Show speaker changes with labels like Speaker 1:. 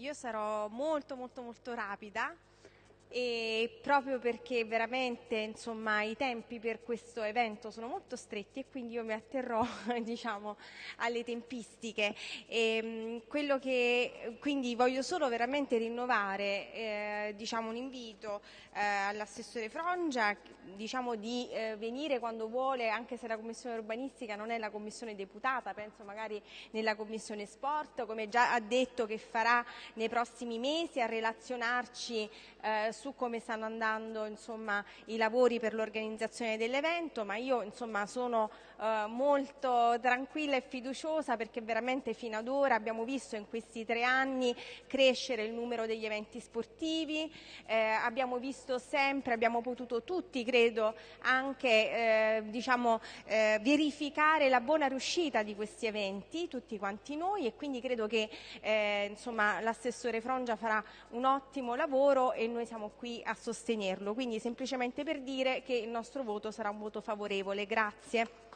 Speaker 1: Io sarò molto molto molto rapida e proprio perché veramente insomma, i tempi per questo evento sono molto stretti e quindi io mi atterrò diciamo, alle tempistiche. E, ehm, che, quindi voglio solo veramente rinnovare eh, diciamo, un invito eh, all'assessore Frongia diciamo, di eh, venire quando vuole, anche se la commissione urbanistica non è la commissione deputata, penso magari nella commissione sport, come già ha detto che farà nei prossimi mesi a relazionarci eh, su come stanno andando insomma, i lavori per l'organizzazione dell'evento, ma io insomma, sono eh, molto tranquilla e fiduciosa perché veramente fino ad ora abbiamo visto in questi tre anni crescere il numero degli eventi sportivi, eh, abbiamo visto sempre, abbiamo potuto tutti credo anche eh, diciamo, eh, verificare la buona riuscita di questi eventi, tutti quanti noi e quindi credo che eh, l'assessore Frongia farà un ottimo lavoro e noi siamo qui a sostenerlo. Quindi semplicemente per dire che il nostro voto sarà un voto favorevole. Grazie.